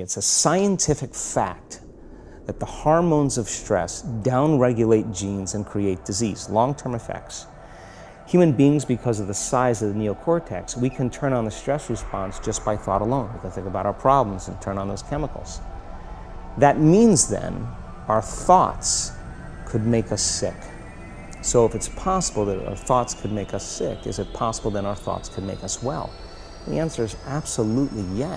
It's a scientific fact that the hormones of stress downregulate genes and create disease, long-term effects. Human beings, because of the size of the neocortex, we can turn on the stress response just by thought alone. We can think about our problems and turn on those chemicals. That means then our thoughts could make us sick. So if it's possible that our thoughts could make us sick, is it possible then our thoughts could make us well? The answer is absolutely yes.